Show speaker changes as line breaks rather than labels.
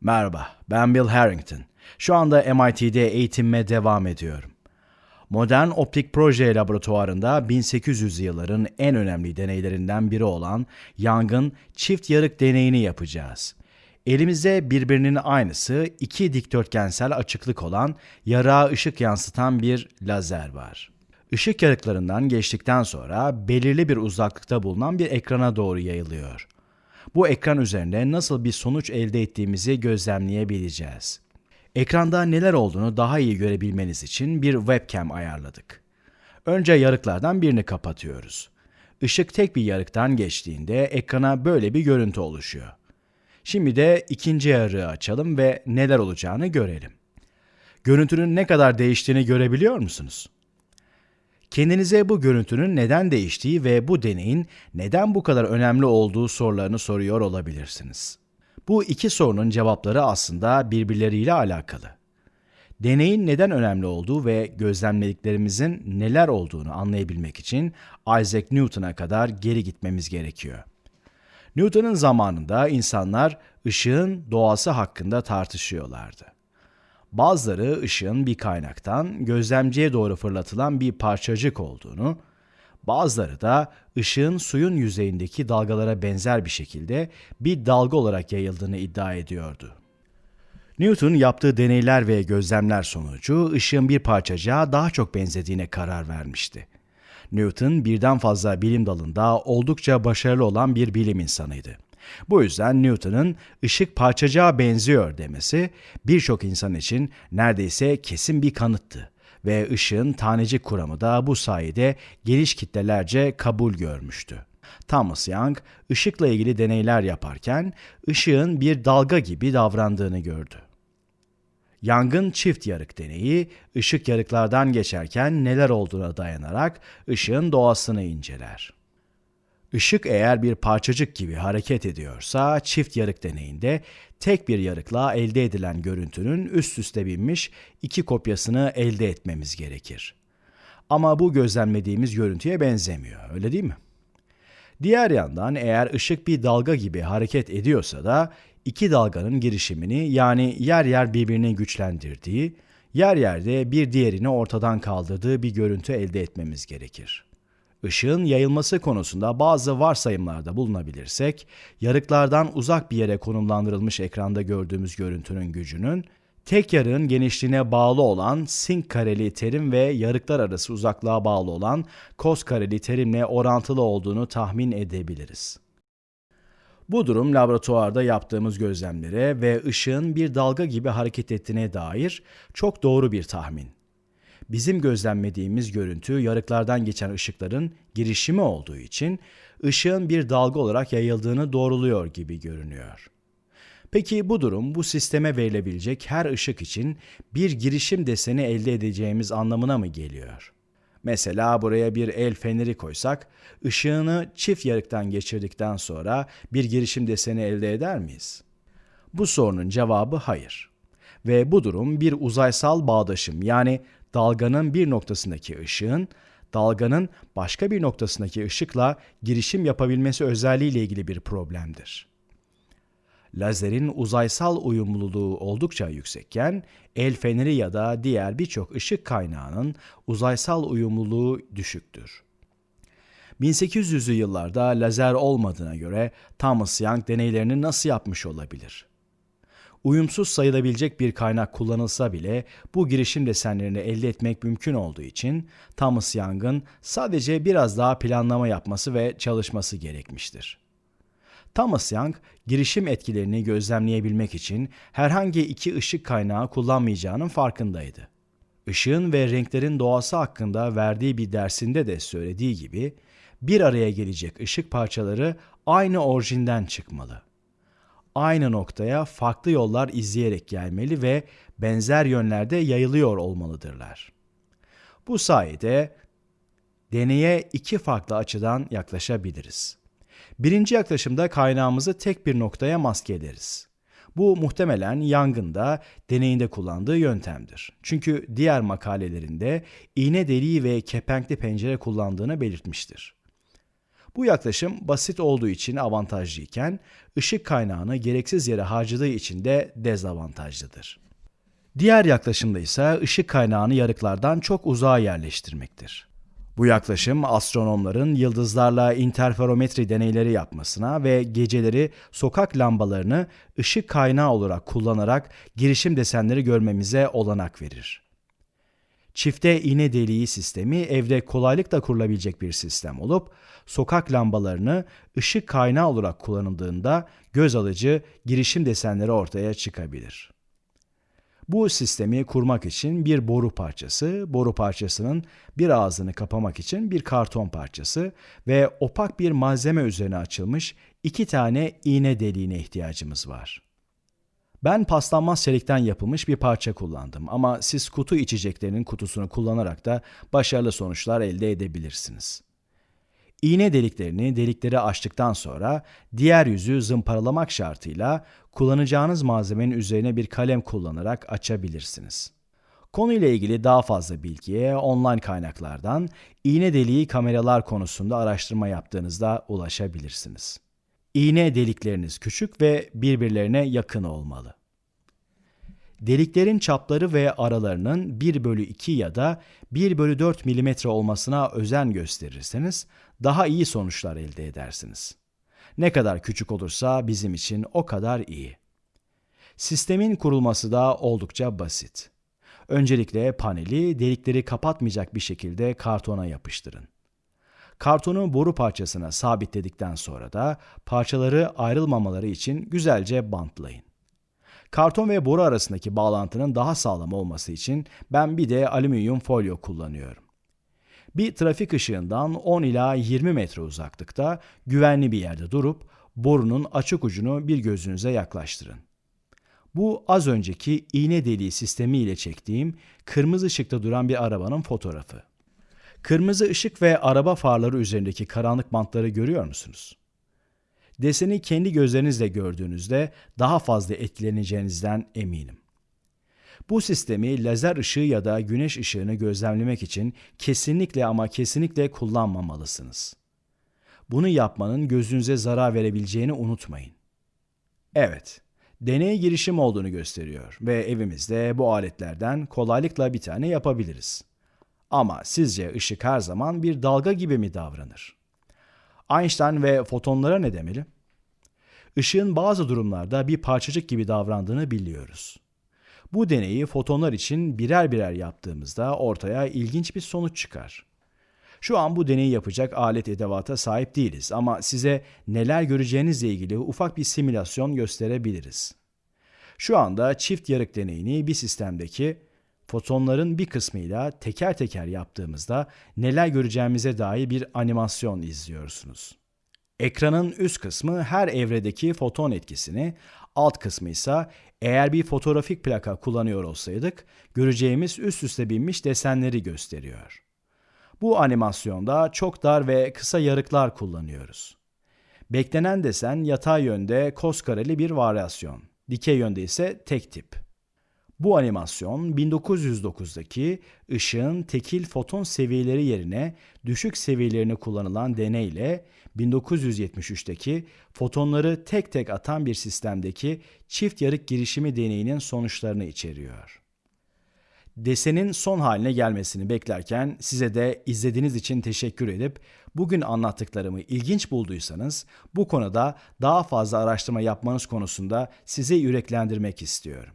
Merhaba, ben Bill Harrington. Şu anda MIT'de eğitimime devam ediyorum. Modern Optik Proje Laboratuvarında 1800'lü yılların en önemli deneylerinden biri olan yangın çift yarık deneyini yapacağız. Elimizde birbirinin aynısı iki dikdörtgensel açıklık olan yarığa ışık yansıtan bir lazer var. Işık yarıklarından geçtikten sonra belirli bir uzaklıkta bulunan bir ekrana doğru yayılıyor. Bu ekran üzerinde nasıl bir sonuç elde ettiğimizi gözlemleyebileceğiz. Ekranda neler olduğunu daha iyi görebilmeniz için bir webcam ayarladık. Önce yarıklardan birini kapatıyoruz. Işık tek bir yarıktan geçtiğinde ekrana böyle bir görüntü oluşuyor. Şimdi de ikinci yarığı açalım ve neler olacağını görelim. Görüntünün ne kadar değiştiğini görebiliyor musunuz? Kendinize bu görüntünün neden değiştiği ve bu deneyin neden bu kadar önemli olduğu sorularını soruyor olabilirsiniz. Bu iki sorunun cevapları aslında birbirleriyle alakalı. Deneyin neden önemli olduğu ve gözlemlediklerimizin neler olduğunu anlayabilmek için Isaac Newton'a kadar geri gitmemiz gerekiyor. Newton'un zamanında insanlar ışığın doğası hakkında tartışıyorlardı. Bazıları ışığın bir kaynaktan gözlemciye doğru fırlatılan bir parçacık olduğunu, bazıları da ışığın suyun yüzeyindeki dalgalara benzer bir şekilde bir dalga olarak yayıldığını iddia ediyordu. Newton yaptığı deneyler ve gözlemler sonucu ışığın bir parçacığa daha çok benzediğine karar vermişti. Newton birden fazla bilim dalında oldukça başarılı olan bir bilim insanıydı. Bu yüzden Newton'un ışık parçacığa benziyor demesi birçok insan için neredeyse kesin bir kanıttı ve ışığın tanecik kuramı da bu sayede geniş kitlelerce kabul görmüştü. Thomas Young ışıkla ilgili deneyler yaparken ışığın bir dalga gibi davrandığını gördü. Yangın çift yarık deneyi, ışık yarıklardan geçerken neler olduğuna dayanarak ışığın doğasını inceler. Işık eğer bir parçacık gibi hareket ediyorsa çift yarık deneyinde tek bir yarıkla elde edilen görüntünün üst üste binmiş iki kopyasını elde etmemiz gerekir. Ama bu gözlemlediğimiz görüntüye benzemiyor, öyle değil mi? Diğer yandan eğer ışık bir dalga gibi hareket ediyorsa da iki dalganın girişimini yani yer yer birbirini güçlendirdiği, yer yerde bir diğerini ortadan kaldırdığı bir görüntü elde etmemiz gerekir. Işığın yayılması konusunda bazı varsayımlarda bulunabilirsek, yarıklardan uzak bir yere konumlandırılmış ekranda gördüğümüz görüntünün gücünün, tek yarığın genişliğine bağlı olan sin kareli terim ve yarıklar arası uzaklığa bağlı olan kos kareli terimle orantılı olduğunu tahmin edebiliriz. Bu durum laboratuvarda yaptığımız gözlemlere ve ışığın bir dalga gibi hareket ettiğine dair çok doğru bir tahmin. Bizim gözlemlediğimiz görüntü yarıklardan geçen ışıkların girişimi olduğu için ışığın bir dalga olarak yayıldığını doğruluyor gibi görünüyor. Peki bu durum bu sisteme verilebilecek her ışık için bir girişim deseni elde edeceğimiz anlamına mı geliyor? Mesela buraya bir el feneri koysak, ışığını çift yarıktan geçirdikten sonra bir girişim deseni elde eder miyiz? Bu sorunun cevabı hayır. Ve bu durum bir uzaysal bağdaşım yani dalganın bir noktasındaki ışığın dalganın başka bir noktasındaki ışıkla girişim yapabilmesi özelliğiyle ilgili bir problemdir. Lazerin uzaysal uyumluluğu oldukça yüksekken, el feneri ya da diğer birçok ışık kaynağının uzaysal uyumluluğu düşüktür. 1800'lü yıllarda lazer olmadığına göre Thomas Young deneylerini nasıl yapmış olabilir? Uyumsuz sayılabilecek bir kaynak kullanılsa bile bu girişim desenlerini elde etmek mümkün olduğu için Thomas Young'ın sadece biraz daha planlama yapması ve çalışması gerekmiştir. Thomas Young, girişim etkilerini gözlemleyebilmek için herhangi iki ışık kaynağı kullanmayacağının farkındaydı. Işığın ve renklerin doğası hakkında verdiği bir dersinde de söylediği gibi, bir araya gelecek ışık parçaları aynı orijinden çıkmalı. Aynı noktaya farklı yollar izleyerek gelmeli ve benzer yönlerde yayılıyor olmalıdırlar. Bu sayede deneye iki farklı açıdan yaklaşabiliriz. Birinci yaklaşımda kaynağımızı tek bir noktaya maske ederiz. Bu muhtemelen yangında deneyinde kullandığı yöntemdir. Çünkü diğer makalelerinde iğne deliği ve kepenkli pencere kullandığını belirtmiştir. Bu yaklaşım basit olduğu için avantajlıyken ışık kaynağını gereksiz yere harcadığı için de dezavantajlıdır. Diğer yaklaşımda ise ışık kaynağını yarıklardan çok uzağa yerleştirmektir. Bu yaklaşım astronomların yıldızlarla interferometri deneyleri yapmasına ve geceleri sokak lambalarını ışık kaynağı olarak kullanarak girişim desenleri görmemize olanak verir. Çifte iğne deliği sistemi evde kolaylıkla kurulabilecek bir sistem olup sokak lambalarını ışık kaynağı olarak kullanıldığında göz alıcı girişim desenleri ortaya çıkabilir. Bu sistemi kurmak için bir boru parçası, boru parçasının bir ağzını kapamak için bir karton parçası ve opak bir malzeme üzerine açılmış iki tane iğne deliğine ihtiyacımız var. Ben paslanmaz çelikten yapılmış bir parça kullandım ama siz kutu içeceklerinin kutusunu kullanarak da başarılı sonuçlar elde edebilirsiniz. İğne deliklerini delikleri açtıktan sonra diğer yüzü zımparalamak şartıyla kullanacağınız malzemenin üzerine bir kalem kullanarak açabilirsiniz. Konuyla ilgili daha fazla bilgiye online kaynaklardan iğne deliği kameralar konusunda araştırma yaptığınızda ulaşabilirsiniz. İğne delikleriniz küçük ve birbirlerine yakın olmalı. Deliklerin çapları ve aralarının 1 bölü 2 ya da 1 bölü 4 milimetre olmasına özen gösterirseniz daha iyi sonuçlar elde edersiniz. Ne kadar küçük olursa bizim için o kadar iyi. Sistemin kurulması da oldukça basit. Öncelikle paneli delikleri kapatmayacak bir şekilde kartona yapıştırın. Kartonu boru parçasına sabitledikten sonra da parçaları ayrılmamaları için güzelce bantlayın. Karton ve boru arasındaki bağlantının daha sağlam olması için ben bir de alüminyum folyo kullanıyorum. Bir trafik ışığından 10 ila 20 metre uzaklıkta güvenli bir yerde durup borunun açık ucunu bir gözünüze yaklaştırın. Bu az önceki iğne deliği sistemi ile çektiğim kırmızı ışıkta duran bir arabanın fotoğrafı. Kırmızı ışık ve araba farları üzerindeki karanlık bantları görüyor musunuz? Deseni kendi gözlerinizle gördüğünüzde daha fazla etkileneceğinizden eminim. Bu sistemi lazer ışığı ya da güneş ışığını gözlemlemek için kesinlikle ama kesinlikle kullanmamalısınız. Bunu yapmanın gözünüze zarar verebileceğini unutmayın. Evet, deney girişim olduğunu gösteriyor ve evimizde bu aletlerden kolaylıkla bir tane yapabiliriz. Ama sizce ışık her zaman bir dalga gibi mi davranır? Einstein ve fotonlara ne demeli? Işığın bazı durumlarda bir parçacık gibi davrandığını biliyoruz. Bu deneyi fotonlar için birer birer yaptığımızda ortaya ilginç bir sonuç çıkar. Şu an bu deneyi yapacak alet edevata sahip değiliz ama size neler göreceğinizle ilgili ufak bir simülasyon gösterebiliriz. Şu anda çift yarık deneyini bir sistemdeki fotonların bir kısmıyla teker teker yaptığımızda neler göreceğimize dair bir animasyon izliyorsunuz. Ekranın üst kısmı her evredeki foton etkisini, alt kısmı ise eğer bir fotoğrafik plaka kullanıyor olsaydık göreceğimiz üst üste binmiş desenleri gösteriyor. Bu animasyonda çok dar ve kısa yarıklar kullanıyoruz. Beklenen desen yatay yönde kos kareli bir varyasyon, dikey yönde ise tek tip. Bu animasyon 1909'daki ışığın tekil foton seviyeleri yerine düşük seviyelerini kullanılan deneyle 1973'teki fotonları tek tek atan bir sistemdeki çift yarık girişimi deneyinin sonuçlarını içeriyor. Desenin son haline gelmesini beklerken size de izlediğiniz için teşekkür edip bugün anlattıklarımı ilginç bulduysanız bu konuda daha fazla araştırma yapmanız konusunda sizi yüreklendirmek istiyorum.